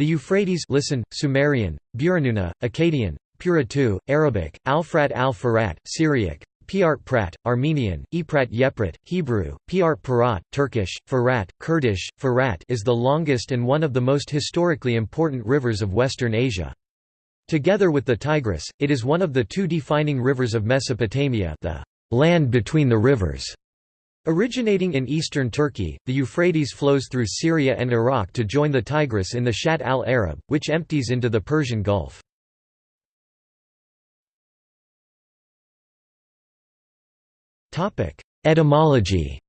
The Euphrates listen, Sumerian, Buranuna, Akkadian, Puratu, Arabic, Alfrat al-Farat, Syriac, Piart Prat, Armenian, Eprat Yeprat, Hebrew, Piart Parat, Turkish, Farat, Kurdish, Farat is the longest and one of the most historically important rivers of Western Asia. Together with the Tigris, it is one of the two defining rivers of Mesopotamia the land between the rivers. Originating in eastern Turkey, the Euphrates flows through Syria and Iraq to join the Tigris in the Shatt al-Arab, which empties into the Persian Gulf. Etymology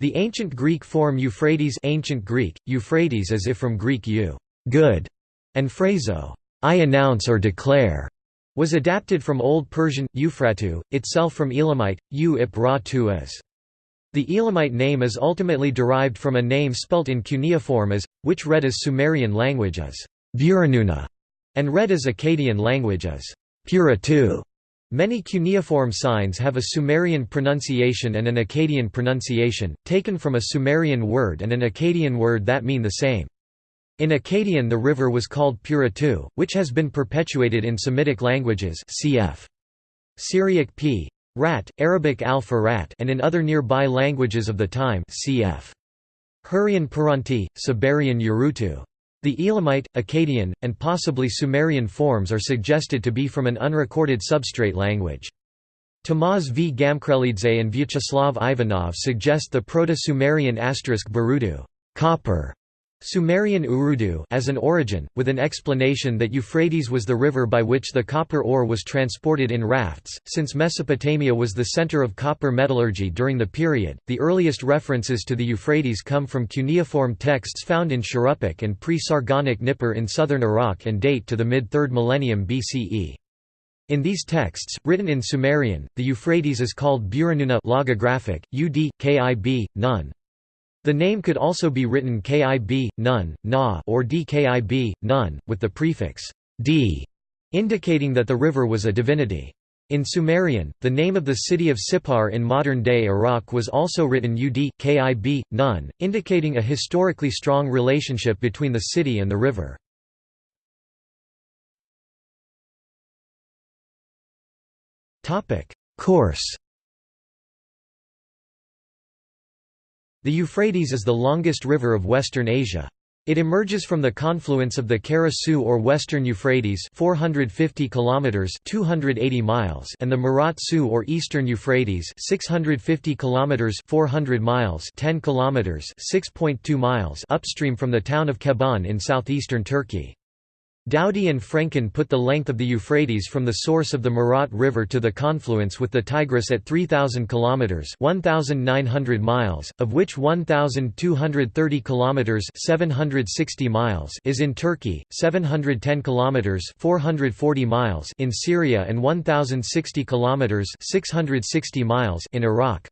The ancient Greek form Euphrates ancient Greek, Euphrates as if from Greek eu good", and phraso I announce or declare, was adapted from Old Persian, Euphratu, itself from Elamite, u ip ra tu as. The Elamite name is ultimately derived from a name spelt in cuneiform as, which read as Sumerian language as Buranuna, and read as Akkadian language as Puratu. Many cuneiform signs have a Sumerian pronunciation and an Akkadian pronunciation, taken from a Sumerian word and an Akkadian word that mean the same. In Akkadian the river was called Puratu, which has been perpetuated in Semitic languages cf. Syriac p. Rat, Arabic al-Farat and in other nearby languages of the time cf. Hurrian Paranti, Sabarian Urutu. The Elamite, Akkadian, and possibly Sumerian forms are suggested to be from an unrecorded substrate language. Tamaz v. Gamkrelidze and Vyacheslav Ivanov suggest the Proto-Sumerian asterisk Barudu copper", Sumerian Urudu as an origin, with an explanation that Euphrates was the river by which the copper ore was transported in rafts. Since Mesopotamia was the center of copper metallurgy during the period, the earliest references to the Euphrates come from cuneiform texts found in Shuruppak and pre-Sargonic Nippur in southern Iraq and date to the mid-3rd millennium BCE. In these texts, written in Sumerian, the Euphrates is called Buranuna logographic, ud, kib, nun. The name could also be written Kib, Nun, Na or Dkib, Nun, with the prefix d, indicating that the river was a divinity. In Sumerian, the name of the city of Sippar in modern-day Iraq was also written Ud, Kib, Nun, indicating a historically strong relationship between the city and the river. Course The Euphrates is the longest river of Western Asia. It emerges from the confluence of the Kara Su or Western Euphrates 450 kilometers 280 miles and the Murat Su or Eastern Euphrates 650 kilometers 400 miles 10 kilometers 6.2 miles upstream from the town of Keban in southeastern Turkey. Dowdy and Franken put the length of the Euphrates from the source of the Murat River to the confluence with the Tigris at 3,000 kilometers (1,900 miles), of which 1,230 kilometers (760 miles) is in Turkey, 710 kilometers (440 miles) in Syria, and 1,060 kilometers (660 miles) in Iraq.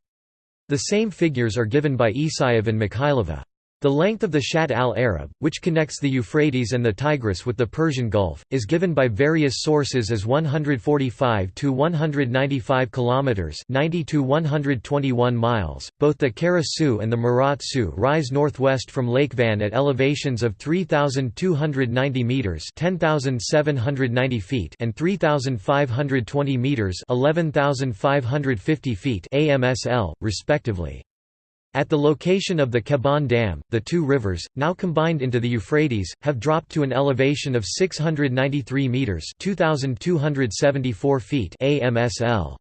The same figures are given by Isayev and Mikhailova. The length of the Shatt al-Arab, which connects the Euphrates and the Tigris with the Persian Gulf, is given by various sources as 145 to 195 kilometers, 90 to 121 miles. Both the Kara Su and the Murat Su rise northwest from Lake Van at elevations of 3290 meters, 10790 feet, and 3520 meters, 11550 feet (AMSL), respectively. At the location of the Keban Dam, the two rivers, now combined into the Euphrates, have dropped to an elevation of 693 meters (2274 feet) AMSL.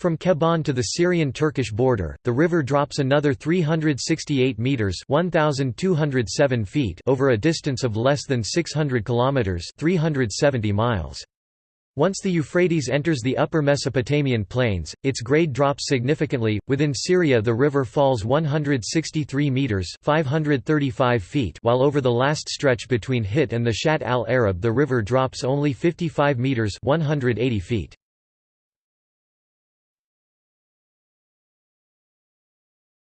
From Keban to the Syrian-Turkish border, the river drops another 368 meters (1207 feet) over a distance of less than 600 kilometers (370 miles). Once the Euphrates enters the upper Mesopotamian plains, its grade drops significantly. Within Syria, the river falls 163 meters (535 feet), while over the last stretch between Hit and the Shatt al-Arab, the river drops only 55 meters (180 feet).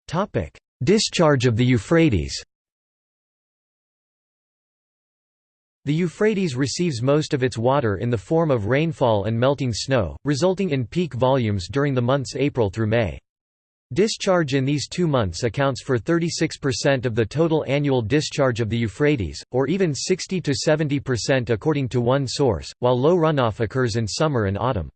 Topic: Discharge of the Euphrates. The Euphrates receives most of its water in the form of rainfall and melting snow, resulting in peak volumes during the months April through May. Discharge in these two months accounts for 36% of the total annual discharge of the Euphrates, or even 60–70% according to one source, while low runoff occurs in summer and autumn.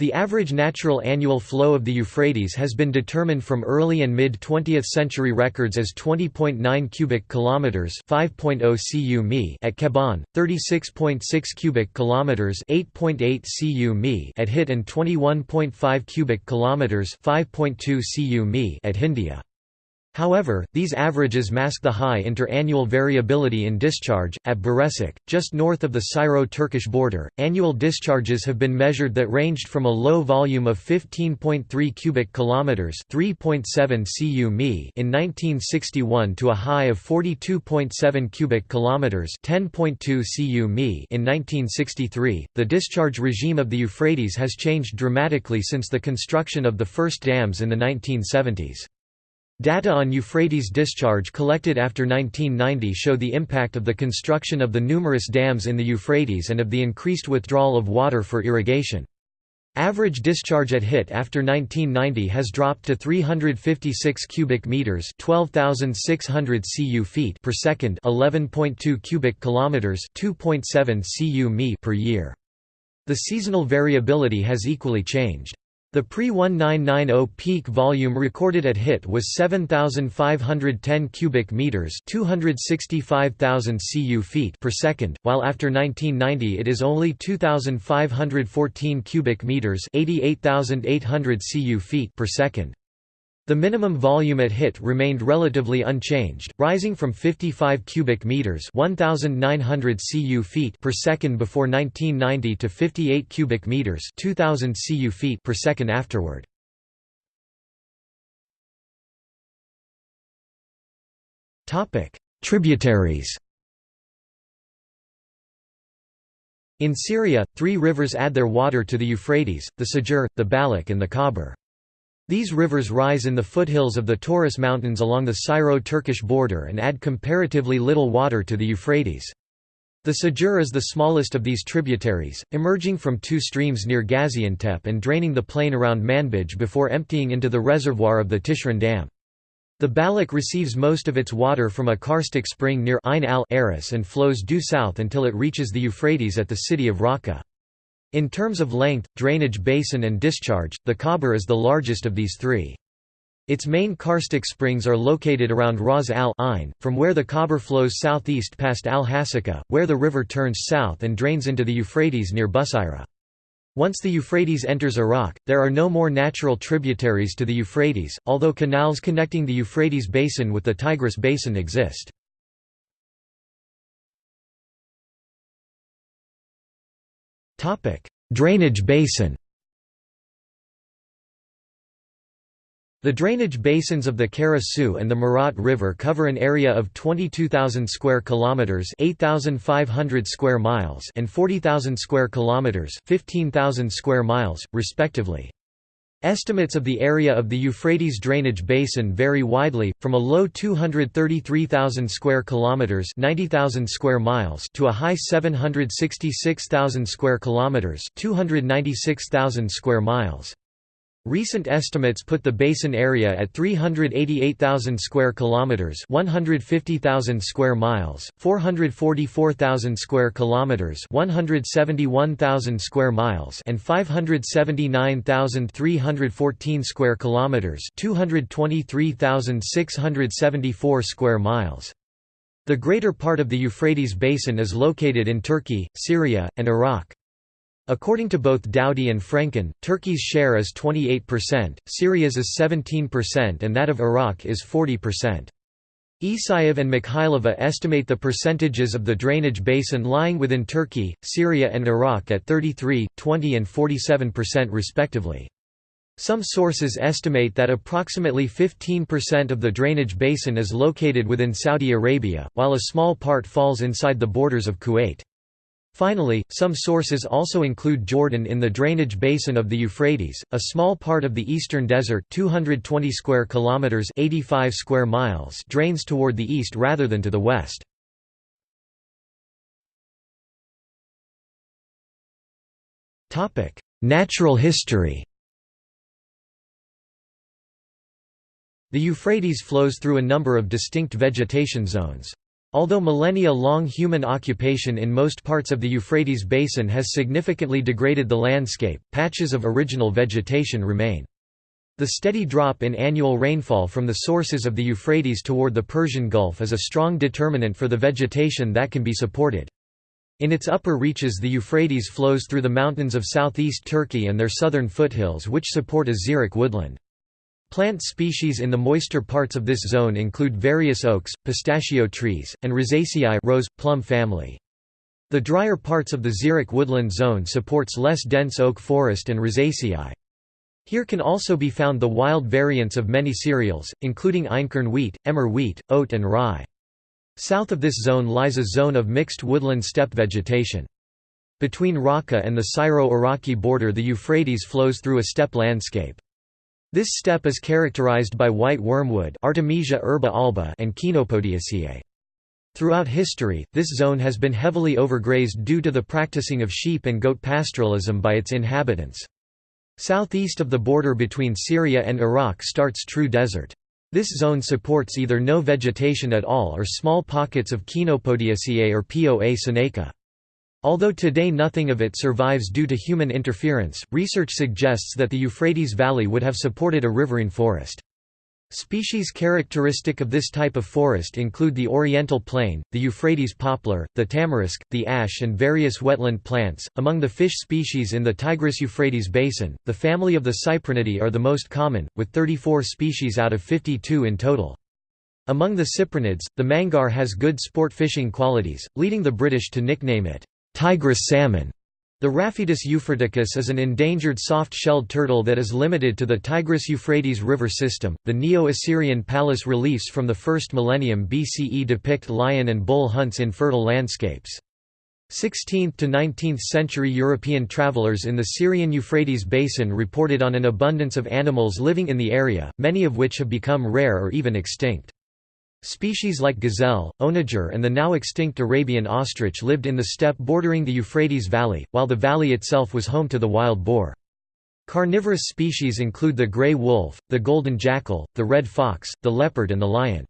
The average natural annual flow of the Euphrates has been determined from early and mid-20th century records as 20.9 cubic kilometers, 5.0 cu mi at Keban, 36.6 cubic kilometers, 8.8 cu mi at Hit and 21.5 cubic kilometers, 5.2 cu mi at Hindia. However, these averages mask the high inter-annual variability in discharge. At Birecik, just north of the Syro-Turkish border, annual discharges have been measured that ranged from a low volume of 15.3 cubic kilometers, 3.7 cu in 1961 to a high of 42.7 cubic kilometers, 10.2 cu in 1963. The discharge regime of the Euphrates has changed dramatically since the construction of the first dams in the 1970s. Data on Euphrates discharge collected after 1990 show the impact of the construction of the numerous dams in the Euphrates and of the increased withdrawal of water for irrigation. Average discharge at HIT after 1990 has dropped to 356 cubic meters, 12,600 cu feet per second, 11.2 cubic kilometers, 2.7 cu mi per year. The seasonal variability has equally changed. The pre-1990 peak volume recorded at HIT was 7,510 cubic meters (265,000 cu feet) per second, while after 1990 it is only 2,514 cubic meters (88,800 cu feet) per second. The minimum volume at HIT remained relatively unchanged, rising from 55 cubic meters (1900 cu feet) per second before 1990 to 58 cubic meters (2000 cu feet) per second afterward. Topic: Tributaries. In Syria, three rivers add their water to the Euphrates, the Sajur, the Balik and the Khabur. These rivers rise in the foothills of the Taurus Mountains along the Syro-Turkish border and add comparatively little water to the Euphrates. The Sajur is the smallest of these tributaries, emerging from two streams near Gaziantep and draining the plain around Manbij before emptying into the reservoir of the Tishrin Dam. The Balik receives most of its water from a karstic spring near Ain al-Aris and flows due south until it reaches the Euphrates at the city of Raqqa. In terms of length, drainage basin and discharge, the Khabur is the largest of these three. Its main karstic springs are located around Ras al-Ain, from where the Khabur flows southeast past al-Hasaka, where the river turns south and drains into the Euphrates near Busayra. Once the Euphrates enters Iraq, there are no more natural tributaries to the Euphrates, although canals connecting the Euphrates basin with the Tigris basin exist. Topic: Drainage basin. The drainage basins of the Kara Su and the Murat River cover an area of 22,000 square kilometers, 8,500 square miles, and 40,000 square kilometers, 15,000 square miles, respectively. Estimates of the area of the Euphrates drainage basin vary widely, from a low 233,000 square kilometers (90,000 square miles) to a high 766,000 square kilometers (296,000 square miles). Recent estimates put the basin area at 388,000 square kilometers, 150,000 square miles, 444,000 square kilometers, 171,000 square miles, and 579,314 square kilometers, 223,674 square miles. The greater part of the Euphrates basin is located in Turkey, Syria, and Iraq. According to both Dowdy and Franken, Turkey's share is 28%, Syria's is 17% and that of Iraq is 40%. Isayev and Mikhailova estimate the percentages of the drainage basin lying within Turkey, Syria and Iraq at 33, 20 and 47% respectively. Some sources estimate that approximately 15% of the drainage basin is located within Saudi Arabia, while a small part falls inside the borders of Kuwait. Finally, some sources also include Jordan in the drainage basin of the Euphrates, a small part of the eastern desert 220 square kilometers 85 square miles drains toward the east rather than to the west. Topic: Natural history. The Euphrates flows through a number of distinct vegetation zones. Although millennia-long human occupation in most parts of the Euphrates basin has significantly degraded the landscape, patches of original vegetation remain. The steady drop in annual rainfall from the sources of the Euphrates toward the Persian Gulf is a strong determinant for the vegetation that can be supported. In its upper reaches the Euphrates flows through the mountains of southeast Turkey and their southern foothills which support a xeric woodland. Plant species in the moister parts of this zone include various oaks, pistachio trees, and Rosaceae rose, plum family. The drier parts of the xeric woodland zone supports less dense oak forest and Rosaceae. Here can also be found the wild variants of many cereals, including einkorn wheat, emmer wheat, oat and rye. South of this zone lies a zone of mixed woodland steppe vegetation. Between Raqqa and the Syro-Iraqi border the Euphrates flows through a steppe landscape. This steppe is characterized by white wormwood Artemisia herba alba and Chenopodiaceae. Throughout history, this zone has been heavily overgrazed due to the practicing of sheep and goat pastoralism by its inhabitants. Southeast of the border between Syria and Iraq starts true desert. This zone supports either no vegetation at all or small pockets of Chenopodiaceae or Poa sinaica. Although today nothing of it survives due to human interference, research suggests that the Euphrates Valley would have supported a riverine forest. Species characteristic of this type of forest include the oriental plane, the Euphrates poplar, the tamarisk, the ash, and various wetland plants. Among the fish species in the Tigris Euphrates basin, the family of the Cyprinidae are the most common, with 34 species out of 52 in total. Among the cyprinids, the mangar has good sport fishing qualities, leading the British to nickname it Tigris salmon. The Rafetus euphraticus is an endangered soft-shelled turtle that is limited to the Tigris-Euphrates river system. The Neo-Assyrian palace reliefs from the 1st millennium BCE depict lion and bull hunts in fertile landscapes. 16th to 19th century European travelers in the Syrian Euphrates basin reported on an abundance of animals living in the area, many of which have become rare or even extinct. Species like gazelle, onager and the now extinct Arabian ostrich lived in the steppe bordering the Euphrates Valley, while the valley itself was home to the wild boar. Carnivorous species include the gray wolf, the golden jackal, the red fox, the leopard and the lion.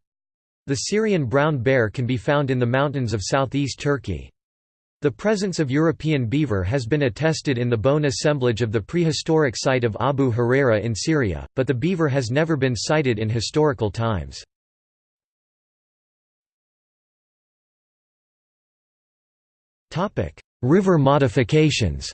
The Syrian brown bear can be found in the mountains of southeast Turkey. The presence of European beaver has been attested in the bone assemblage of the prehistoric site of Abu Hureyra in Syria, but the beaver has never been sighted in historical times. River modifications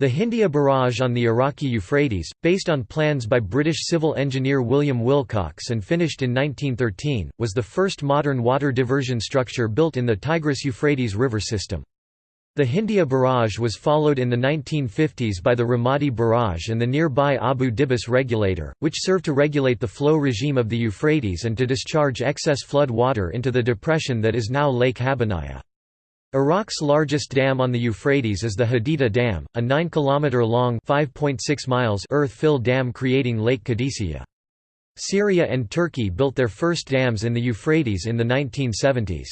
The Hindia Barrage on the Iraqi Euphrates, based on plans by British civil engineer William Willcocks and finished in 1913, was the first modern water diversion structure built in the Tigris-Euphrates river system. The Hindia Barrage was followed in the 1950s by the Ramadi Barrage and the nearby Abu Dibis regulator, which served to regulate the flow regime of the Euphrates and to discharge excess flood water into the depression that is now Lake Habbaniyah. Iraq's largest dam on the Euphrates is the Haditha Dam, a 9 km long (5.6 earth-filled dam creating Lake Qadisiyah. Syria and Turkey built their first dams in the Euphrates in the 1970s.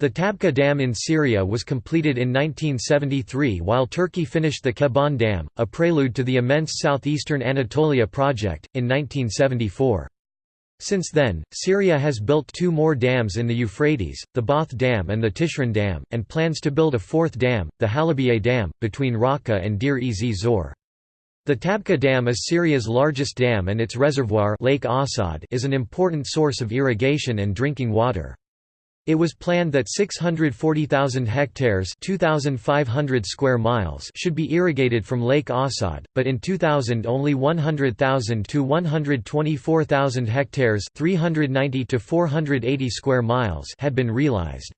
The Tabqa Dam in Syria was completed in 1973 while Turkey finished the Keban Dam, a prelude to the immense southeastern Anatolia project, in 1974. Since then, Syria has built two more dams in the Euphrates, the Baath Dam and the Tishrin Dam, and plans to build a fourth dam, the Halabiye Dam, between Raqqa and Deir-ez Zor. The Tabqa Dam is Syria's largest dam and its reservoir Lake Assad is an important source of irrigation and drinking water. It was planned that 640,000 hectares 2,500 square miles should be irrigated from Lake Asad, but in 2000 only 100,000 to 124,000 hectares 390 to 480 square miles had been realized.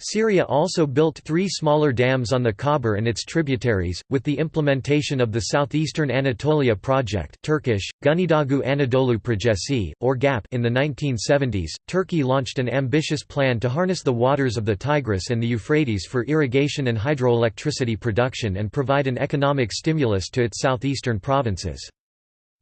Syria also built three smaller dams on the Khabur and its tributaries, with the implementation of the Southeastern Anatolia Project Turkish, Güneydoğu Anadolu Projesi, or GAP in the 1970s, Turkey launched an ambitious plan to harness the waters of the Tigris and the Euphrates for irrigation and hydroelectricity production and provide an economic stimulus to its southeastern provinces.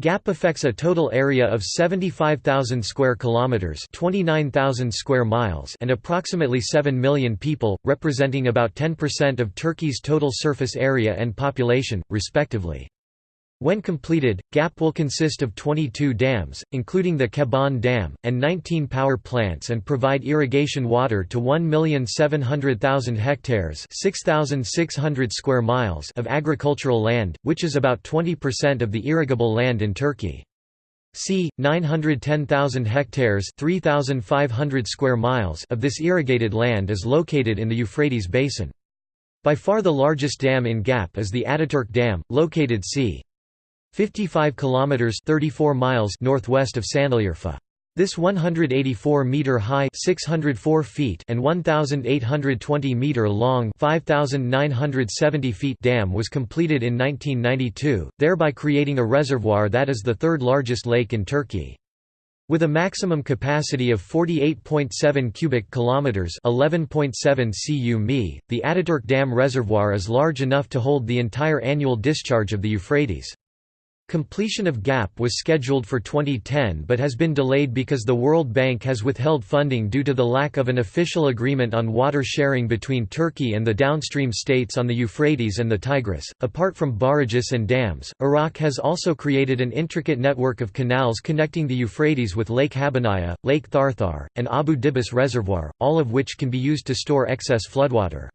GAP affects a total area of 75,000 square kilometers, 29,000 square miles, and approximately 7 million people, representing about 10% of Turkey's total surface area and population, respectively. When completed, GAP will consist of 22 dams, including the Keban Dam, and 19 power plants and provide irrigation water to 1,700,000 hectares 6,600 square miles of agricultural land, which is about 20% of the irrigable land in Turkey. c. 910,000 hectares 3,500 square miles of this irrigated land is located in the Euphrates Basin. By far the largest dam in GAP is the Ataturk Dam, located c. 55 kilometers 34 miles northwest of Sanliurfa. This 184-meter high 604 feet and 1,820-meter long 5,970 feet dam was completed in 1992, thereby creating a reservoir that is the third largest lake in Turkey. With a maximum capacity of 48.7 cubic kilometers, 11.7 cu mi, the Ataturk Dam reservoir is large enough to hold the entire annual discharge of the Euphrates. Completion of GAP was scheduled for 2010 but has been delayed because the World Bank has withheld funding due to the lack of an official agreement on water sharing between Turkey and the downstream states on the Euphrates and the Tigris. Apart from barrages and dams, Iraq has also created an intricate network of canals connecting the Euphrates with Lake Habbaniyah, Lake Tharthar, and Abu Dibis Reservoir, all of which can be used to store excess floodwater.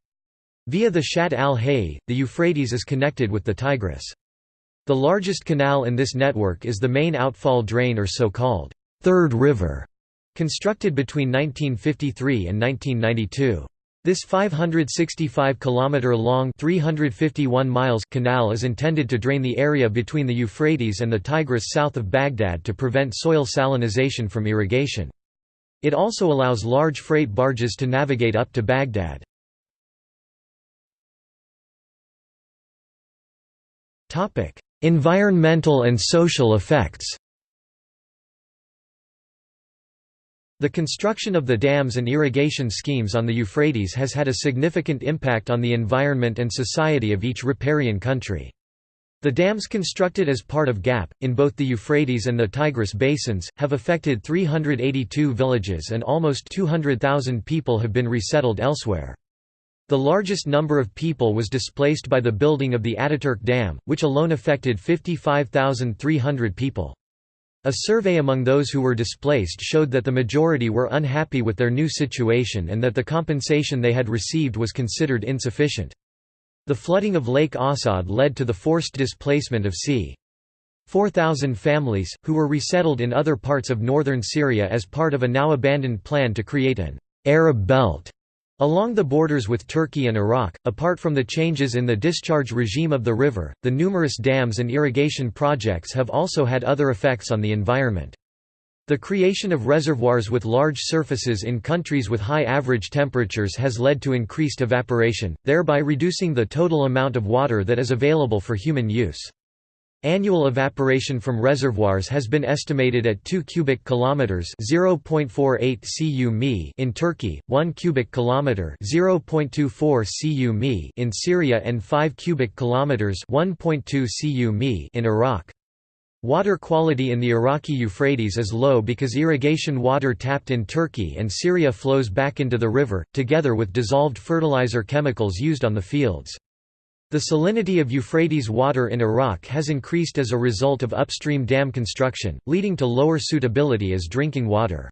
Via the Shatt al-Hay, the Euphrates is connected with the Tigris. The largest canal in this network is the main outfall drain or so-called Third River, constructed between 1953 and 1992. This 565 km long 351 miles canal is intended to drain the area between the Euphrates and the Tigris south of Baghdad to prevent soil salinization from irrigation. It also allows large freight barges to navigate up to Baghdad. Topic: Environmental and social effects The construction of the dams and irrigation schemes on the Euphrates has had a significant impact on the environment and society of each riparian country. The dams constructed as part of GAP, in both the Euphrates and the Tigris basins, have affected 382 villages and almost 200,000 people have been resettled elsewhere. The largest number of people was displaced by the building of the Ataturk Dam, which alone affected 55,300 people. A survey among those who were displaced showed that the majority were unhappy with their new situation and that the compensation they had received was considered insufficient. The flooding of Lake Assad led to the forced displacement of c. 4,000 families, who were resettled in other parts of northern Syria as part of a now abandoned plan to create an Arab belt Along the borders with Turkey and Iraq, apart from the changes in the discharge regime of the river, the numerous dams and irrigation projects have also had other effects on the environment. The creation of reservoirs with large surfaces in countries with high average temperatures has led to increased evaporation, thereby reducing the total amount of water that is available for human use. Annual evaporation from reservoirs has been estimated at 2 cubic kilometers (0.48 cu mi) in Turkey, 1 cubic kilometer (0.24 cu mi) in Syria and 5 cubic kilometers (1.2 cu mi) in Iraq. Water quality in the Iraqi Euphrates is low because irrigation water tapped in Turkey and Syria flows back into the river, together with dissolved fertilizer chemicals used on the fields. The salinity of Euphrates water in Iraq has increased as a result of upstream dam construction, leading to lower suitability as drinking water.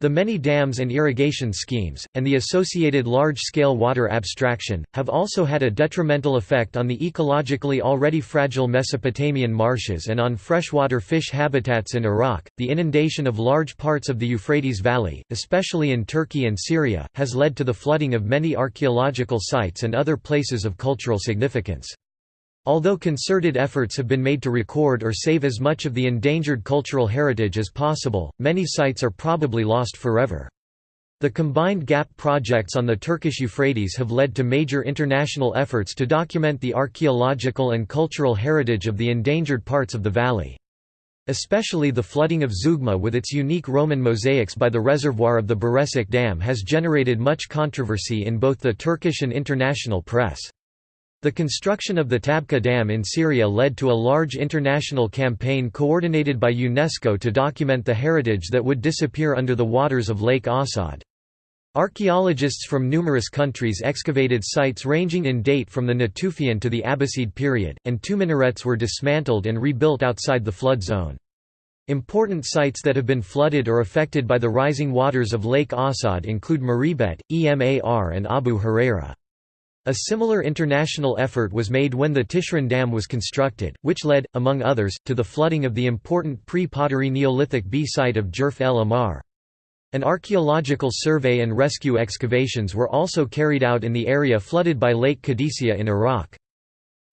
The many dams and irrigation schemes, and the associated large-scale water abstraction, have also had a detrimental effect on the ecologically already fragile Mesopotamian marshes and on freshwater fish habitats in Iraq. The inundation of large parts of the Euphrates Valley, especially in Turkey and Syria, has led to the flooding of many archaeological sites and other places of cultural significance. Although concerted efforts have been made to record or save as much of the endangered cultural heritage as possible, many sites are probably lost forever. The combined GAP projects on the Turkish Euphrates have led to major international efforts to document the archaeological and cultural heritage of the endangered parts of the valley. Especially the flooding of Zeugma with its unique Roman mosaics by the reservoir of the Birecik Dam has generated much controversy in both the Turkish and international press. The construction of the Tabqa Dam in Syria led to a large international campaign coordinated by UNESCO to document the heritage that would disappear under the waters of Lake Assad. Archaeologists from numerous countries excavated sites ranging in date from the Natufian to the Abbasid period, and two minarets were dismantled and rebuilt outside the flood zone. Important sites that have been flooded or affected by the rising waters of Lake Assad include Mureybet, Emar and Abu Hureyra. A similar international effort was made when the Tishrin Dam was constructed, which led, among others, to the flooding of the important pre-pottery Neolithic B site of Jerf el Ahmar. An archaeological survey and rescue excavations were also carried out in the area flooded by Lake Qadisiyah in Iraq.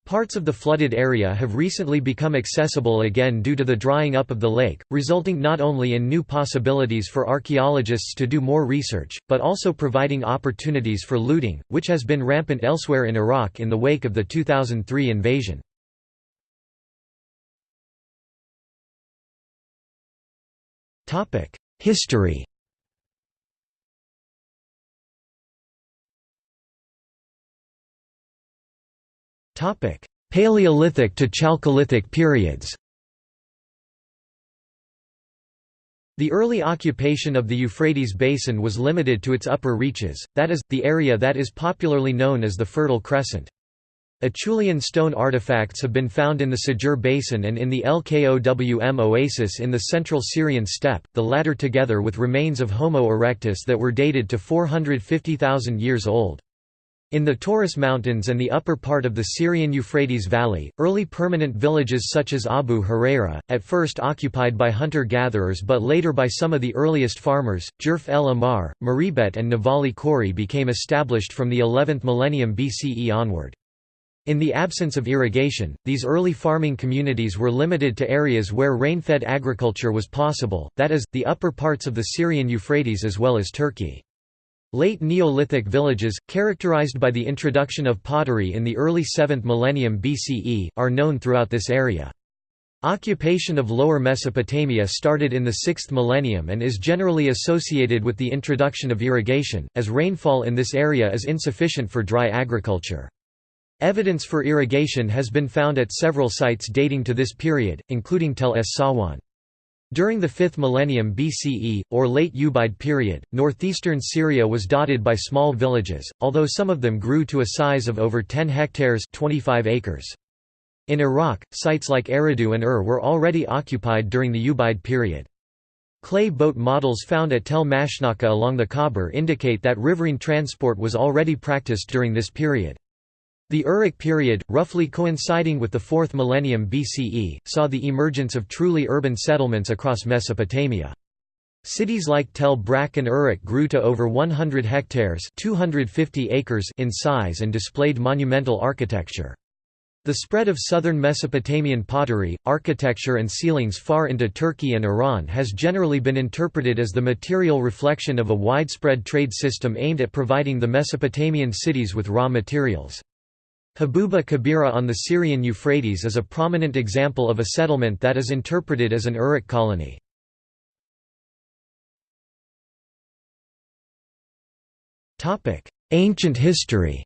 Parts of the flooded area have recently become accessible again due to the drying up of the lake, resulting not only in new possibilities for archaeologists to do more research, but also providing opportunities for looting, which has been rampant elsewhere in Iraq in the wake of the 2003 invasion. History Paleolithic to Chalcolithic periods The early occupation of the Euphrates basin was limited to its upper reaches, that is, the area that is popularly known as the Fertile Crescent. Acheulean stone artifacts have been found in the Sajur basin and in the El Kowm oasis in the central Syrian steppe, the latter together with remains of Homo erectus that were dated to 450,000 years old. In the Taurus Mountains and the upper part of the Syrian Euphrates Valley, early permanent villages such as Abu Hureyra, at first occupied by hunter-gatherers but later by some of the earliest farmers, Jerf el Ahmar, Mureybet and Nevali Cori became established from the 11th millennium BCE onward. In the absence of irrigation, these early farming communities were limited to areas where rain-fed agriculture was possible, that is, the upper parts of the Syrian Euphrates as well as Turkey. Late Neolithic villages, characterized by the introduction of pottery in the early 7th millennium BCE, are known throughout this area. Occupation of Lower Mesopotamia started in the 6th millennium and is generally associated with the introduction of irrigation, as rainfall in this area is insufficient for dry agriculture. Evidence for irrigation has been found at several sites dating to this period, including Tel es Sawan. During the 5th millennium BCE, or late Ubaid period, northeastern Syria was dotted by small villages, although some of them grew to a size of over 10 hectares 25 acres. In Iraq, sites like Eridu and Ur were already occupied during the Ubaid period. Clay boat models found at Tel Mashnaka along the Khabur indicate that riverine transport was already practiced during this period. The Uruk period, roughly coinciding with the 4th millennium BCE, saw the emergence of truly urban settlements across Mesopotamia. Cities like Tel Brak and Uruk grew to over 100 hectares 250 acres in size and displayed monumental architecture. The spread of southern Mesopotamian pottery, architecture and sealings far into Turkey and Iran has generally been interpreted as the material reflection of a widespread trade system aimed at providing the Mesopotamian cities with raw materials. Habuba Kabira on the Syrian Euphrates is a prominent example of a settlement that is interpreted as an Uruk colony. Ancient history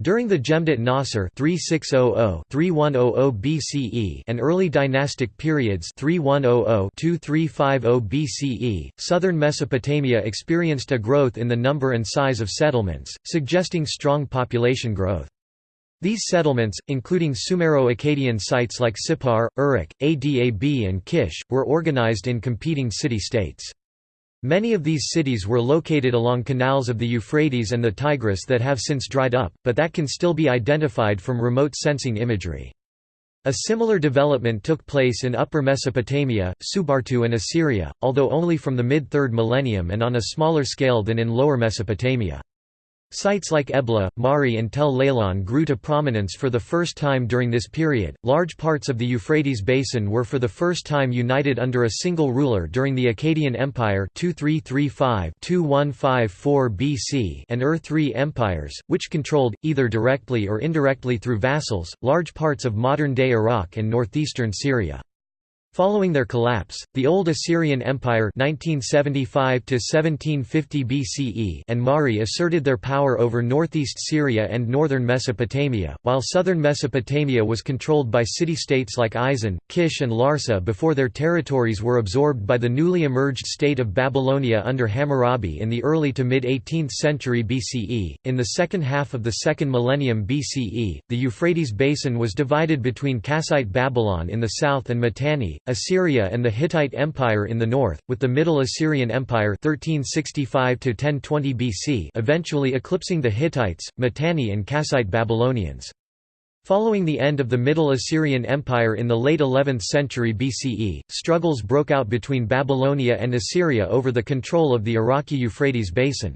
During the Nasr 3600-3100 BCE and early dynastic periods 3100-2350 BCE, southern Mesopotamia experienced a growth in the number and size of settlements, suggesting strong population growth. These settlements, including Sumero-Akkadian sites like Sippar, Uruk, Adab and Kish, were organized in competing city-states. Many of these cities were located along canals of the Euphrates and the Tigris that have since dried up, but that can still be identified from remote sensing imagery. A similar development took place in Upper Mesopotamia, Subartu and Assyria, although only from the mid-3rd millennium and on a smaller scale than in Lower Mesopotamia. Sites like Ebla, Mari, and Tel Leilan grew to prominence for the first time during this period. Large parts of the Euphrates basin were for the first time united under a single ruler during the Akkadian Empire 2335-2154 BC and Ur III empires, which controlled, either directly or indirectly through vassals, large parts of modern-day Iraq and northeastern Syria. Following their collapse, the Old Assyrian Empire 1975 BCE and Mari asserted their power over northeast Syria and northern Mesopotamia, while southern Mesopotamia was controlled by city-states like Isin, Kish and Larsa before their territories were absorbed by the newly emerged state of Babylonia under Hammurabi in the early to mid-18th century BCE. In the second half of the second millennium BCE, the Euphrates basin was divided between Kassite Babylon in the south and Mitanni, Assyria and the Hittite Empire in the north, with the Middle Assyrian Empire 1365 BC eventually eclipsing the Hittites, Mitanni and Kassite Babylonians. Following the end of the Middle Assyrian Empire in the late 11th century BCE, struggles broke out between Babylonia and Assyria over the control of the Iraqi-Euphrates basin.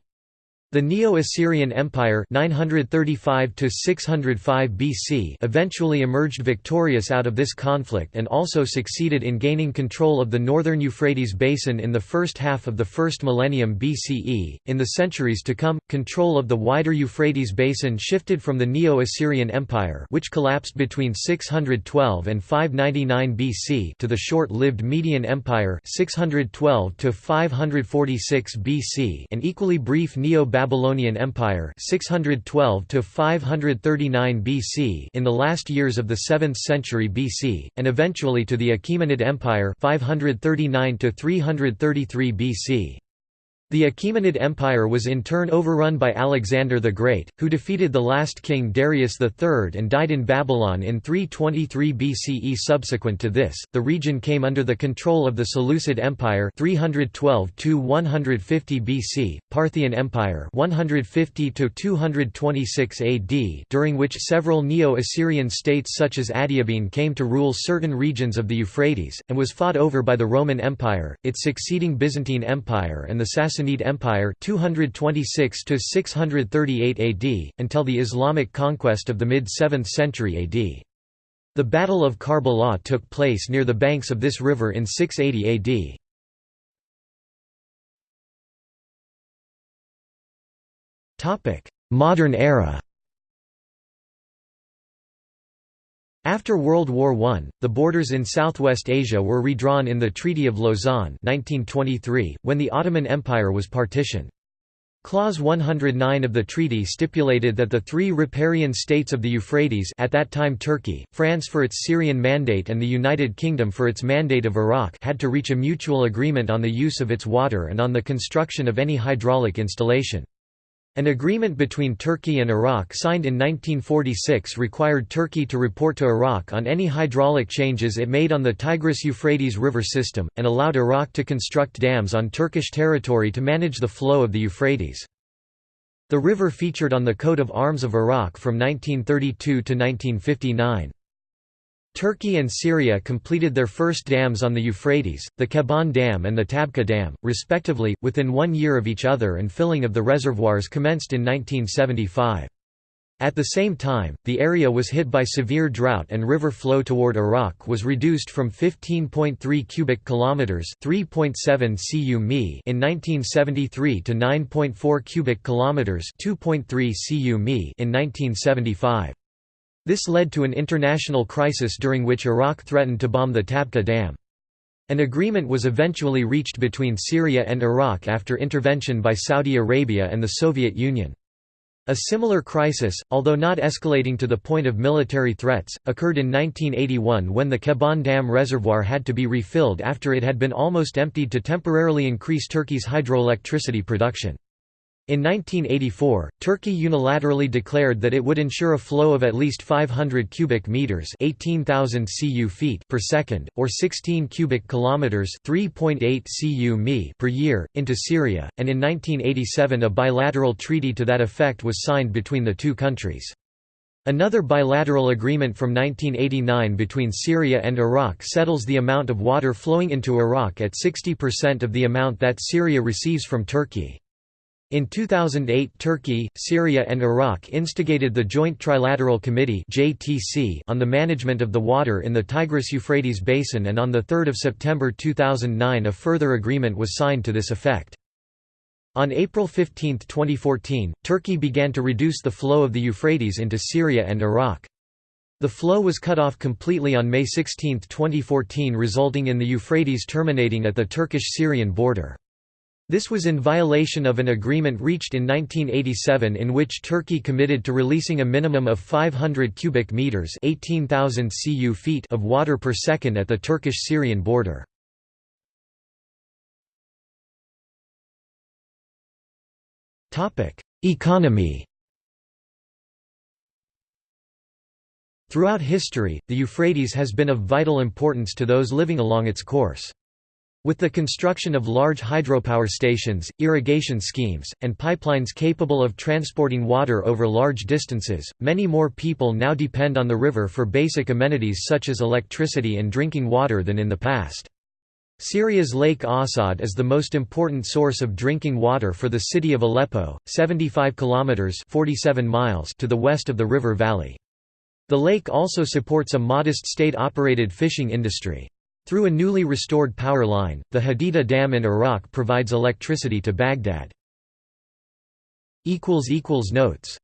The Neo-Assyrian Empire 935 BC eventually emerged victorious out of this conflict and also succeeded in gaining control of the northern Euphrates basin in the first half of the first millennium BCE. In the centuries to come, control of the wider Euphrates basin shifted from the Neo-Assyrian Empire which collapsed between 612 and 599 BC to the short-lived Median Empire 612 546 BC an equally brief neo Babylonian Empire 612 to 539 BC in the last years of the 7th century BC and eventually to the Achaemenid Empire 539 to 333 BC. The Achaemenid Empire was in turn overrun by Alexander the Great, who defeated the last king Darius III and died in Babylon in 323 BCE. Subsequent to this, the region came under the control of the Seleucid Empire 312 150 BC, Parthian Empire 150 226 AD, during which several Neo-Assyrian states such as Adiabene came to rule certain regions of the Euphrates, and was fought over by the Roman Empire, its succeeding Byzantine Empire and the Sassanid Sassanid Empire 226 to 638 AD until the Islamic conquest of the mid-7th century AD. The Battle of Karbala took place near the banks of this river in 680 AD. Modern era After World War I, the borders in Southwest Asia were redrawn in the Treaty of Lausanne 1923, when the Ottoman Empire was partitioned. Clause 109 of the treaty stipulated that the three riparian states of the Euphrates at that time Turkey, France for its Syrian Mandate and the United Kingdom for its Mandate of Iraq had to reach a mutual agreement on the use of its water and on the construction of any hydraulic installation. An agreement between Turkey and Iraq signed in 1946 required Turkey to report to Iraq on any hydraulic changes it made on the Tigris-Euphrates river system, and allowed Iraq to construct dams on Turkish territory to manage the flow of the Euphrates. The river featured on the coat of arms of Iraq from 1932 to 1959. Turkey and Syria completed their first dams on the Euphrates, the Keban Dam and the Tabqa Dam, respectively, within one year of each other and filling of the reservoirs commenced in 1975. At the same time, the area was hit by severe drought and river flow toward Iraq was reduced from 15.3 cubic kilometers, 3.7 cu mi in 1973 to 9.4 cubic kilometers, 2.3 cu mi in 1975. This led to an international crisis during which Iraq threatened to bomb the Tabqa Dam. An agreement was eventually reached between Syria and Iraq after intervention by Saudi Arabia and the Soviet Union. A similar crisis, although not escalating to the point of military threats, occurred in 1981 when the Keban Dam reservoir had to be refilled after it had been almost emptied to temporarily increase Turkey's hydroelectricity production. In 1984, Turkey unilaterally declared that it would ensure a flow of at least 500 cubic meters (18,000 cu feet) per second, or 16 cubic kilometers (3.8 cu mi) per year, into Syria, and in 1987 a bilateral treaty to that effect was signed between the two countries. Another bilateral agreement from 1989 between Syria and Iraq settles the amount of water flowing into Iraq at 60% of the amount that Syria receives from Turkey. In 2008 Turkey, Syria and Iraq instigated the Joint Trilateral Committee on the management of the water in the Tigris-Euphrates basin and on 3 September 2009 a further agreement was signed to this effect. On April 15, 2014, Turkey began to reduce the flow of the Euphrates into Syria and Iraq. The flow was cut off completely on May 16, 2014 resulting in the Euphrates terminating at the Turkish-Syrian border. This was in violation of an agreement reached in 1987 in which Turkey committed to releasing a minimum of 500 cubic meters (18,000 cu feet) of water per second at the Turkish-Syrian border. Topic: Economy. Throughout history, the Euphrates has been of vital importance to those living along its course. With the construction of large hydropower stations, irrigation schemes, and pipelines capable of transporting water over large distances, many more people now depend on the river for basic amenities such as electricity and drinking water than in the past. Syria's Lake Assad is the most important source of drinking water for the city of Aleppo, 75 kilometers (47 miles) to the west of the river valley. The lake also supports a modest state-operated fishing industry. Through a newly restored power line, the Haditha Dam in Iraq provides electricity to Baghdad. Notes